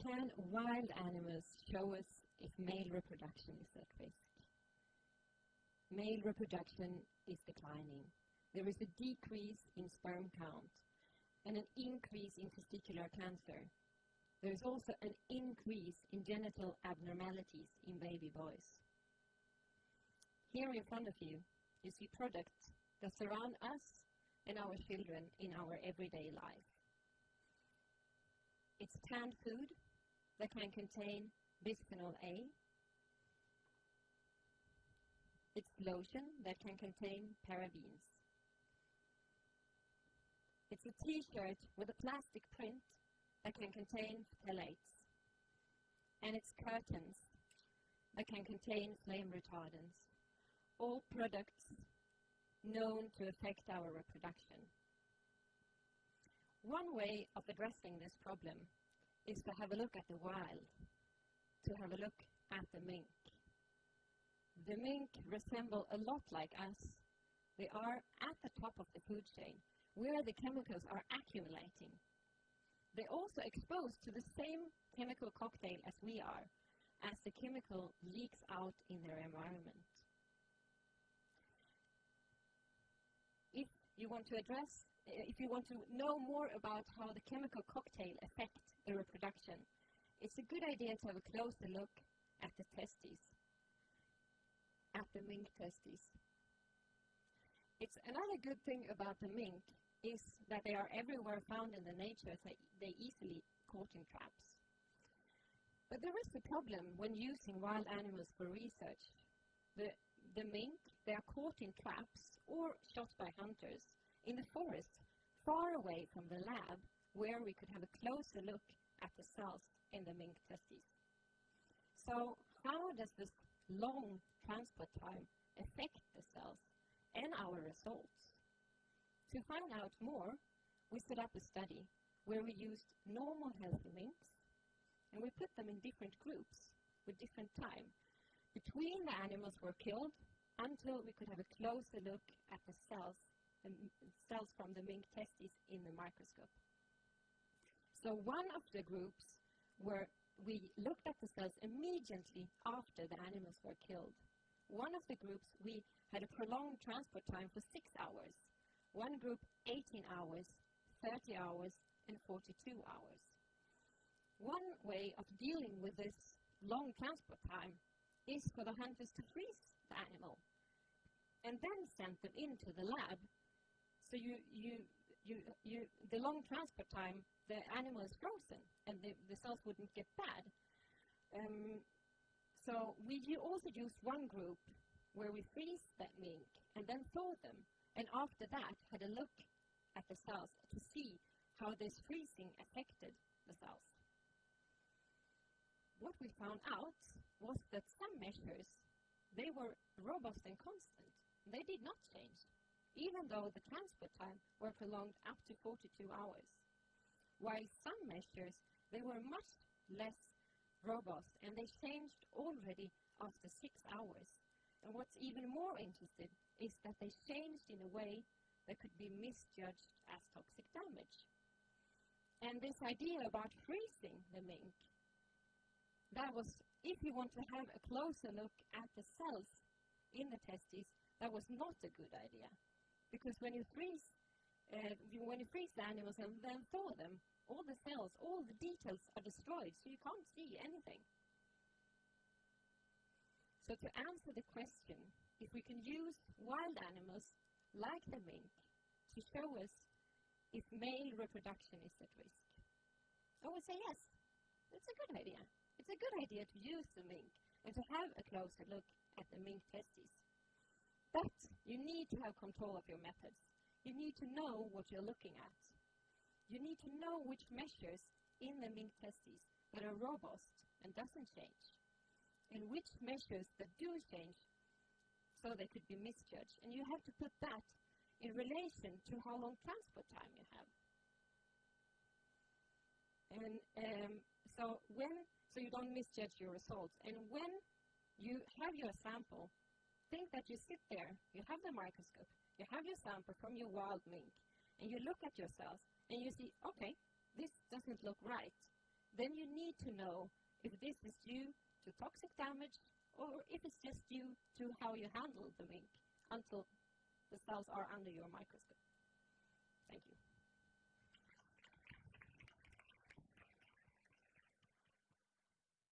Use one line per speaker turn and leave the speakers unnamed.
Can wild animals show us if male reproduction is at risk? Male reproduction is declining. There is a decrease in sperm count and an increase in testicular cancer. There is also an increase in genital abnormalities in baby boys. Here in front of you, you see products that surround us and our children in our everyday life. It's canned food that can contain bisphenol A. It's lotion that can contain parabens. It's a t-shirt with a plastic print that can contain phthalates. And it's curtains that can contain flame retardants. All products known to affect our reproduction. One way of addressing this problem is to have a look at the wild, to have a look at the mink. The mink resemble a lot like us. They are at the top of the food chain, where the chemicals are accumulating. They're also exposed to the same chemical cocktail as we are, as the chemical leaks out in their environment. If you want to address uh, if you want to know more about how the chemical cocktail affects the reproduction, it's a good idea to have a closer look at the testes, at the mink testes. It's another good thing about the mink is that they are everywhere found in the nature, so they easily caught in traps. But there is a problem when using wild animals for research. The, the mink, they are caught in traps or shot by hunters in the forest, far away from the lab, where we could have a closer look at the cells in the mink testes. So how does this long transport time affect the cells and our results? To find out more, we set up a study where we used normal healthy minks and we put them in different groups with different time between the animals were killed until we could have a closer look at the cells the cells from the mink testes in the microscope. So one of the groups where we looked at the cells immediately after the animals were killed. One of the groups, we had a prolonged transport time for six hours. One group, 18 hours, 30 hours, and 42 hours. One way of dealing with this long transport time is for the hunters to freeze the animal and then send them into the lab so you, you, you, you, the long transport time, the animal is frozen and the, the cells wouldn't get bad. Um, so we also used one group where we freeze that mink and then thaw them. And after that, had a look at the cells to see how this freezing affected the cells. What we found out was that they were robust and constant. They did not change even though the transport time were prolonged up to 42 hours. While some measures, they were much less robust and they changed already after six hours. And what's even more interesting is that they changed in a way that could be misjudged as toxic damage. And this idea about freezing the mink, that was, if you want to have a closer look at the cells in the testes, that was not a good idea. Because when you freeze, uh, when you freeze the animals and then thaw them, all the cells, all the details are destroyed, so you can't see anything. So to answer the question, if we can use wild animals like the mink to show us if male reproduction is at risk, I would say yes, it's a good idea. It's a good idea to use the mink and to have a closer look at the mink testes. But you need to have control of your methods. You need to know what you're looking at. You need to know which measures in the mink testes that are robust and doesn't change, and which measures that do change so they could be misjudged. And you have to put that in relation to how long transport time you have. And um, so when so you don't misjudge your results. And when you have your sample, think that you sit there, you have the microscope, you have your sample from your wild mink, and you look at your cells and you see, okay, this doesn't look right. then you need to know if this is due to toxic damage or if it's just due to how you handle the mink until the cells are under your microscope. Thank you.